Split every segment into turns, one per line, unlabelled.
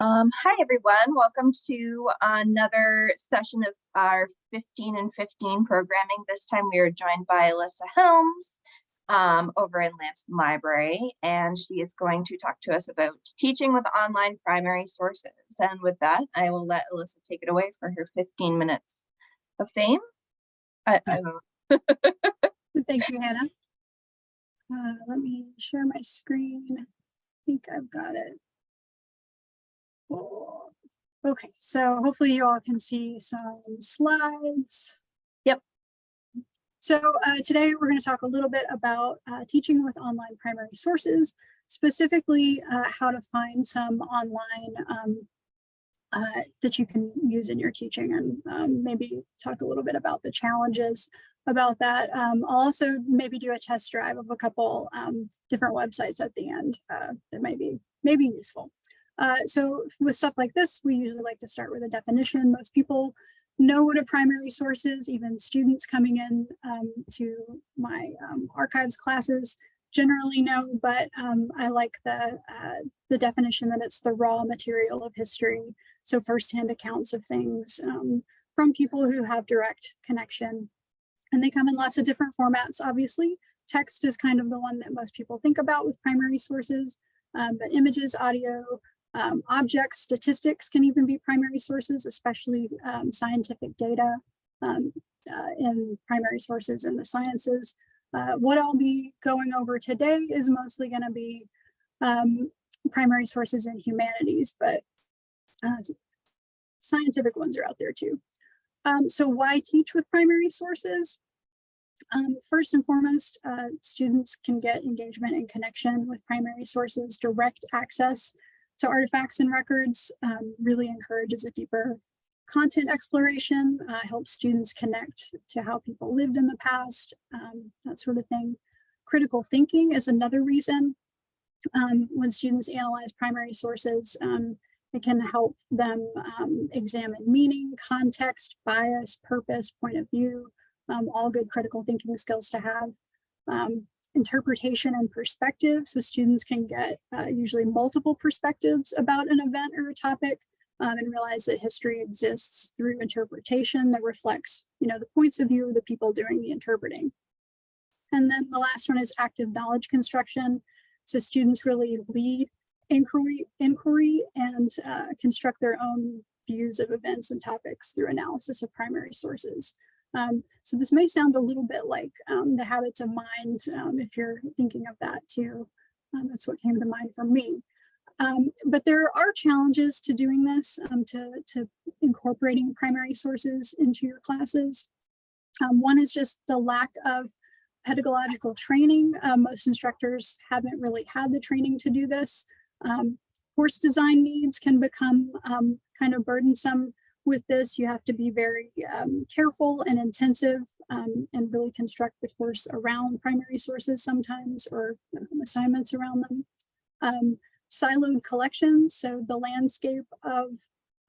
Um, hi, everyone. Welcome to another session of our 15 and 15 programming. This time we are joined by Alyssa Helms um, over in Lamson Library, and she is going to talk to us about teaching with online primary sources. And with that, I will let Alyssa take it away for her 15 minutes of fame. I, I.
Thank you, Hannah. Uh, let me share my screen. I think I've got it. Okay, so hopefully you all can see some slides.
Yep.
So uh, today we're going to talk a little bit about uh, teaching with online primary sources, specifically uh, how to find some online um, uh, that you can use in your teaching and um, maybe talk a little bit about the challenges about that. Um, I'll also maybe do a test drive of a couple um, different websites at the end uh, that might be, may be useful. Uh, so with stuff like this, we usually like to start with a definition. Most people know what a primary source is, even students coming in um, to my um, archives classes generally know, but um, I like the, uh, the definition that it's the raw material of history. So firsthand accounts of things um, from people who have direct connection. And they come in lots of different formats, obviously. Text is kind of the one that most people think about with primary sources, um, but images, audio, um, objects, statistics can even be primary sources, especially um, scientific data um, uh, in primary sources in the sciences. Uh, what I'll be going over today is mostly going to be um, primary sources in humanities, but uh, scientific ones are out there too. Um, so why teach with primary sources? Um, first and foremost, uh, students can get engagement and connection with primary sources, direct access to artifacts and records um, really encourages a deeper content exploration, uh, helps students connect to how people lived in the past, um, that sort of thing. Critical thinking is another reason um, when students analyze primary sources, um, it can help them um, examine meaning, context, bias, purpose, point of view, um, all good critical thinking skills to have interpretation and perspective. So students can get uh, usually multiple perspectives about an event or a topic um, and realize that history exists through interpretation that reflects, you know, the points of view of the people doing the interpreting. And then the last one is active knowledge construction. So students really lead inquiry, inquiry and uh, construct their own views of events and topics through analysis of primary sources. Um, so this may sound a little bit like um, the habits of mind um, if you're thinking of that too. Um, that's what came to mind for me. Um, but there are challenges to doing this, um, to, to incorporating primary sources into your classes. one is just the lack of pedagogical training. Most instructors haven't really had the training to do this. course design needs can become kind of burdensome with this, you have to be very um, careful and intensive um, and really construct the course around primary sources sometimes or um, assignments around them. Um, siloed collections, so the landscape of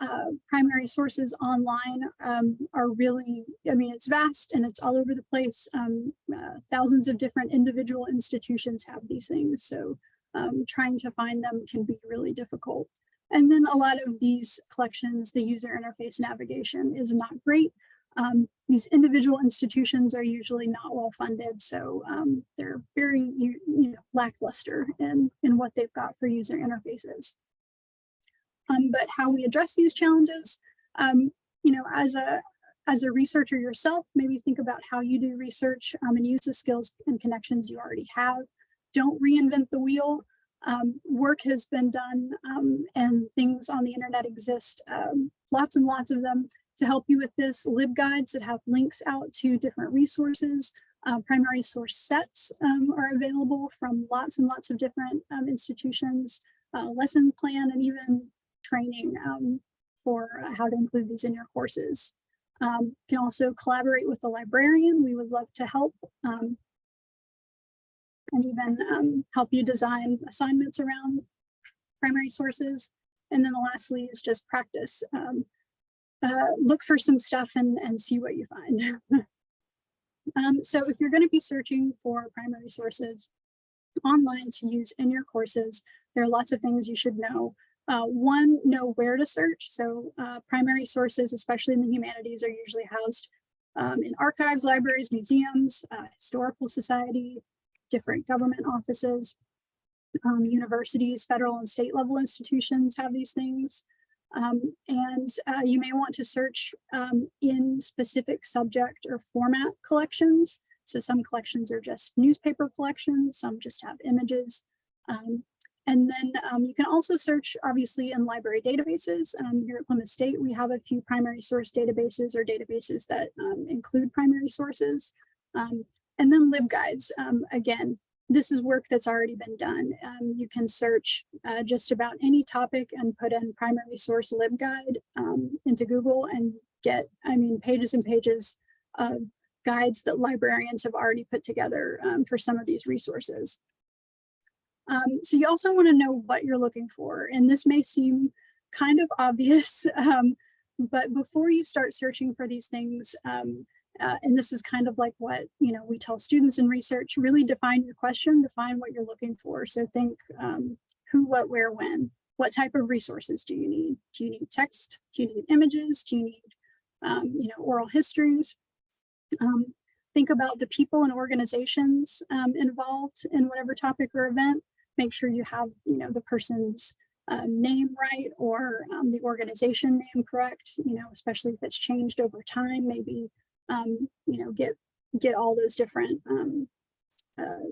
uh, primary sources online um, are really, I mean, it's vast and it's all over the place. Um, uh, thousands of different individual institutions have these things, so trying to find them can be really difficult. And then a lot of these collections, the user interface navigation is not great. Um, these individual institutions are usually not well funded, so um, they're very you, you know, lackluster in, in what they've got for user interfaces. Um, but how we address these challenges, um, you know, as a as a researcher yourself, maybe think about how you do research um, and use the skills and connections you already have. Don't reinvent the wheel um, work has been done um, and things on the internet exist, um, lots and lots of them to help you with this LibGuides that have links out to different resources. Uh, primary source sets um, are available from lots and lots of different um, institutions, uh, lesson plan, and even training um, for how to include these in your courses. you can also collaborate with the librarian. We would love to help and even um, help you design assignments around primary sources. And then the lastly is just practice. Um, uh, look for some stuff and, and see what you find. um, so if you're going to be searching for primary sources online to use in your courses, there are lots of things you should know. Uh, one, know where to search. So uh, primary sources, especially in the humanities, are usually housed um, in archives, libraries, museums, uh, historical society, different government offices, um, universities, federal and state level institutions have these things. Um, and uh, you may want to search um, in specific subject or format collections. So some collections are just newspaper collections, some just have images. Um, and then um, you can also search obviously in library databases. Um, here at Plymouth State, we have a few primary source databases or databases that um, include primary sources. Um, and then LibGuides, um, again, this is work that's already been done. Um, you can search uh, just about any topic and put in primary source LibGuide into Google and get, I mean, pages and pages of guides that librarians have already put together for some of these resources. Um, so you also want to know what you're looking for. And this may seem kind of obvious, um, but before you start searching for these things, um, uh, and this is kind of like what you know we tell students in research, really define your question, define what you're looking for. So think um, who, what, where, when. What type of resources do you need? Do you need text? Do you need images? Do you need um, you know, oral histories? Um, think about the people and organizations involved in whatever topic or event make sure you have, you know, the person's um, name right or um, the organization name correct, you know, especially if it's changed over time, maybe, um, you know, get, get all those different um, uh,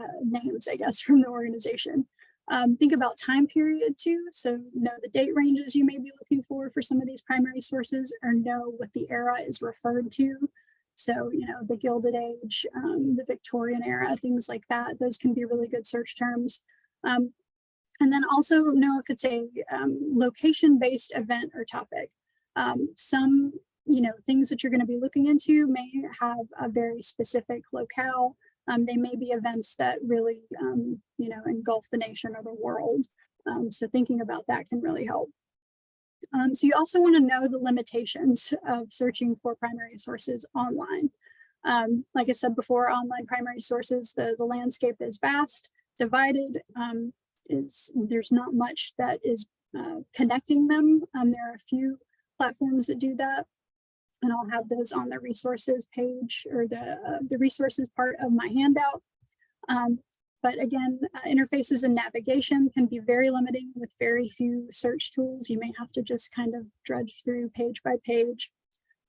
uh, names, I guess, from the organization. Um, think about time period too. So know the date ranges you may be looking for for some of these primary sources or know what the era is referred to. So, you know, the Gilded Age, um, the Victorian era, things like that, those can be really good search terms. Um, and then also know if it's a um, location-based event or topic. Um, some, you know, things that you're going to be looking into may have a very specific locale. Um, they may be events that really, um, you know, engulf the nation or the world. so thinking about that can really help. Um, so you also want to know the limitations of searching for primary sources online. Um, like I said before, online primary sources, the, the landscape is vast, divided. Um, it's, there's not much that is uh, connecting them. Um, there are a few platforms that do that. And I'll have those on the resources page or the, uh, the resources part of my handout. Um, but again, uh, interfaces and navigation can be very limiting with very few search tools. You may have to just kind of drudge through page by page.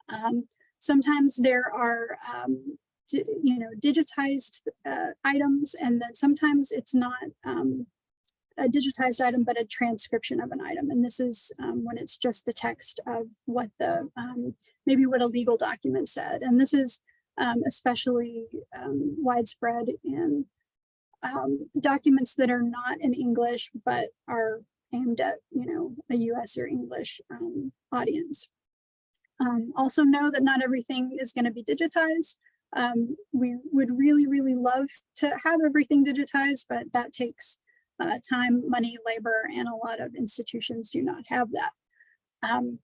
Um, sometimes there are, um, you know, digitized uh, items, and then sometimes it's not um, a digitized item, but a transcription of an item. And this is um, when it's just the text of what the, um, maybe what a legal document said. And this is um, especially widespread in um, documents that are not in English, but are aimed at, you know, a US or English um, audience. Um, also know that not everything is going to be digitized. Um, we would really, really love to have everything digitized, but that takes uh, time, money, labor, and a lot of institutions do not have that. Um,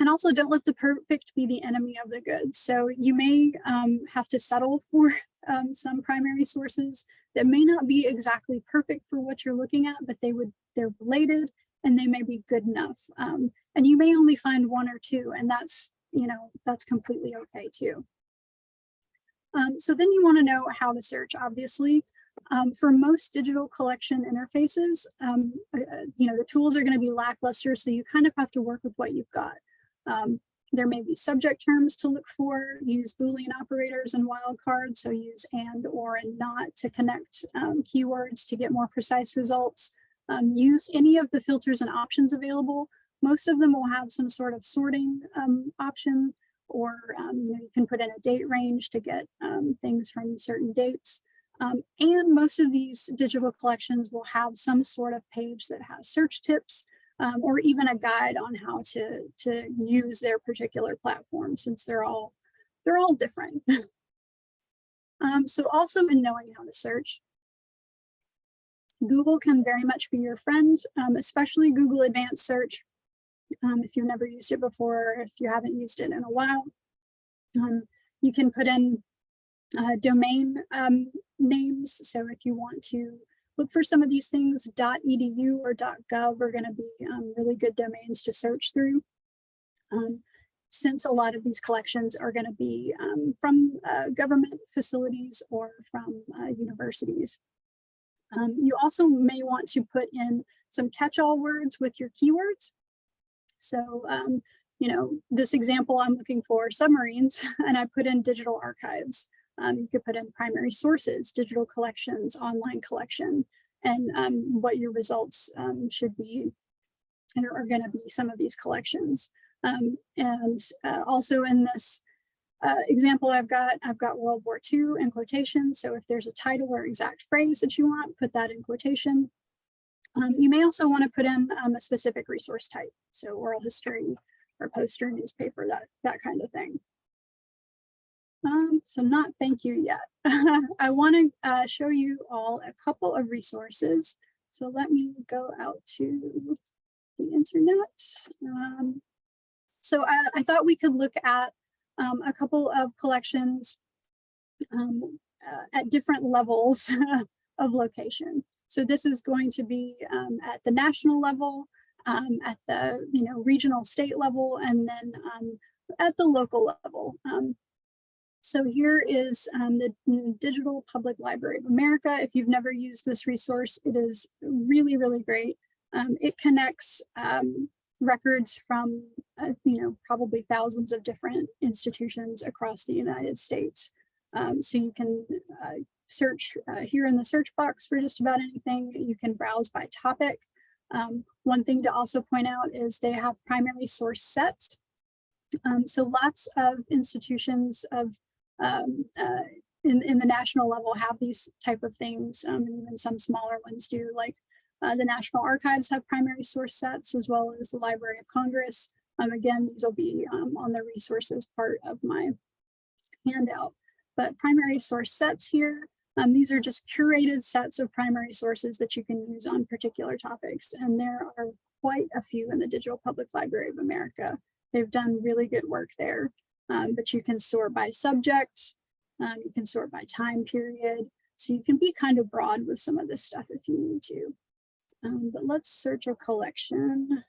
and also don't let the perfect be the enemy of the good. So you may um, have to settle for some primary sources that may not be exactly perfect for what you're looking at, but they would they're related and they may be good enough. Um, and you may only find one or two, and that's you know that's completely okay too. Um, so then you want to know how to search, obviously. Um, for most digital collection interfaces, um, uh, uh you know, the tools are going to be lackluster, so you kind of have to work with what you've got. Um, there may be subject terms to look for, use Boolean operators and wildcards, so use and, or, and not to connect um, keywords to get more precise results. Um, use any of the filters and options available. Most of them will have some sort of sorting um, option, or you, know, you, can put in a date range to get things from certain dates. Um, and most of these digital collections will have some sort of page that has search tips um, or even a guide on how to, to use their particular platform since they're all, they're all different. um, so also in knowing how to search, Google can very much be your friend, um, especially Google Advanced Search. Um, if you've never used it before, if you haven't used it in a while, um, you can put in uh, domain um, names. So if you want to look for some of these things. .edu or .gov are going to be um, really good domains to search through. Um, since a lot of these collections are going to be um, from uh, government facilities or from uh, universities. Um, you also may want to put in some catch-all words with your keywords. So, um, you know, this example I'm looking for submarines and I put in digital archives. Um, you could put in primary sources, digital collections, online collection, and um, what your results um, should be and are going to be some of these collections. Um, and uh, also in this uh, example I've got, I've got World War II in quotation. So if there's a title or exact phrase that you want, put that in quotation. Um, you may also want to put in um, a specific resource type. So oral history or poster, newspaper, that, that kind of thing. Um, so not thank you yet. I want to uh, show you all a couple of resources. So let me go out to the internet. Um, so I, I, thought we could look at um, a couple of collections um, uh, at different levels of location. So this is going to be um, at the national level, um, at the you know regional state level, and then um, at the local level. Um, so here is um, the Digital Public Library of America. If you've never used this resource, it is really, really great. Um, it connects records from, uh, you know, probably thousands of different institutions across the United States. Um, so you can uh, search uh, here in the search box for just about anything. You can browse by topic. Um, one thing to also point out is they have primary source sets. Um, so lots of institutions of um, uh, in, in the national level have these type of things, um, and even some smaller ones do, like uh, the National Archives have primary source sets as well as the Library of Congress. Um, again, these will be um, on the resources part of my handout. But primary source sets here, um, these are just curated sets of primary sources that you can use on particular topics. And there are quite a few in the Digital Public Library of America. They've done really good work there, um, but you can sort by subject, um, you can sort by time period. So you can be kind of broad with some of this stuff if you need to. Um, but let's search a collection.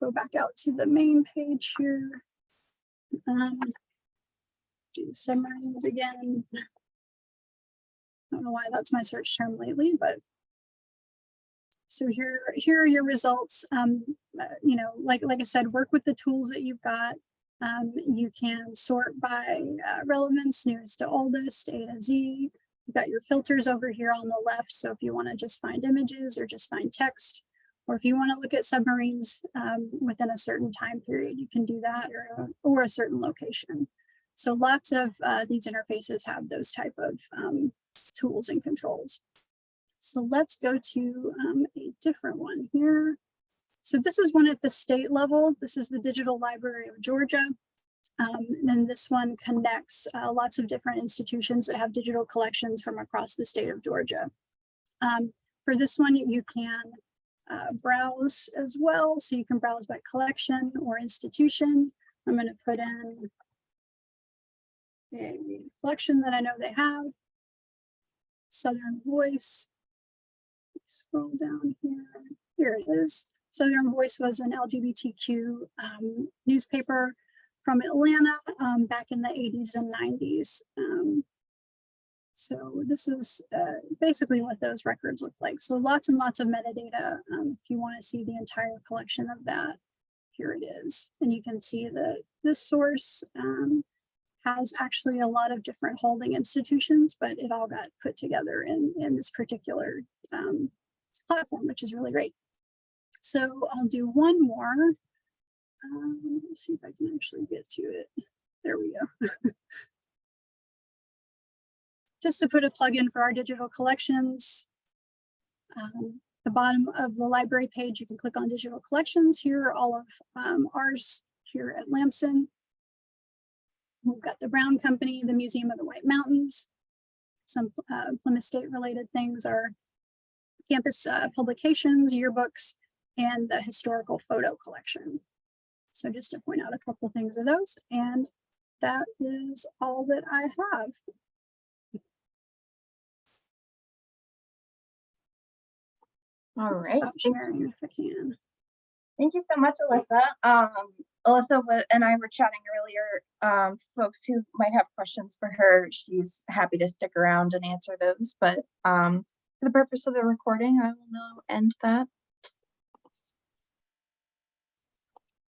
Go back out to the main page here. Um, do submarines again. I don't know why that's my search term lately, but so here, here are your results. Um, uh, you know, like, like I said, work with the tools that you've got. Um, you can sort by uh, relevance, newest to oldest, A to Z. You've got your filters over here on the left. So if you want to just find images or just find text, or if you want to look at submarines um, within a certain time period, you can do that or, or a certain location. So lots of uh, these interfaces have those type of um, tools and controls. So let's go to um, a different one here. So this is one at the state level. This is the Digital Library of Georgia. Um, and this one connects uh, lots of different institutions that have digital collections from across the state of Georgia. Um, for this one, you can uh, browse as well. So you can browse by collection or institution. I'm going to put in a collection that I know they have. Southern Voice. Scroll down here. Here it is. Southern Voice was an LGBTQ um, newspaper from Atlanta um, back in the 80s and 90s. Um, so this is uh, basically what those records look like. So lots and lots of metadata. Um, if you want to see the entire collection of that, here it is. And you can see that this source um, has actually a lot of different holding institutions, but it all got put together in, in this particular um, platform, which is really great. So I'll do one more. Um, let me see if I can actually get to it. There we go. Just to put a plug in for our digital collections. Um, the bottom of the library page, you can click on digital collections. Here are all of um, ours here at Lamson. We've got the Brown Company, the Museum of the White Mountains. Some uh, Plymouth State related things are campus uh, publications, yearbooks, and the historical photo collection. So just to point out a couple things of those, and that is all that I have.
All right.
Stop
Thank
sharing if I can.
Thank you so much, Alyssa. Um, Alyssa and I were chatting earlier. Um, folks who might have questions for her, she's happy to stick around and answer those. But um, for the purpose of the recording, I will now end that